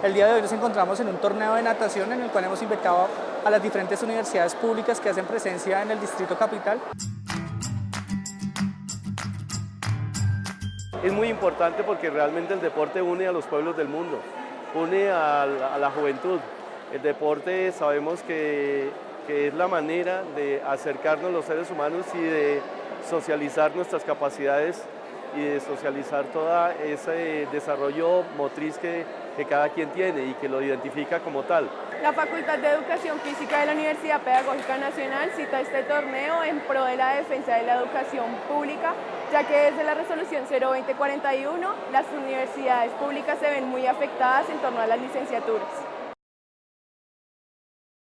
El día de hoy nos encontramos en un torneo de natación en el cual hemos invitado a las diferentes universidades públicas que hacen presencia en el Distrito Capital. Es muy importante porque realmente el deporte une a los pueblos del mundo, une a la, juventud. El deporte sabemos que, que es la manera de acercarnos los seres humanos y de socializar nuestras capacidades y de socializar todo ese desarrollo motriz que, que, cada quien tiene y que lo identifica como tal. La Facultad de Educación Física de la Universidad Pedagógica Nacional cita este torneo en pro de la defensa de la educación pública, ya que desde la resolución 02041 las universidades públicas se ven muy afectadas en torno a las licenciaturas.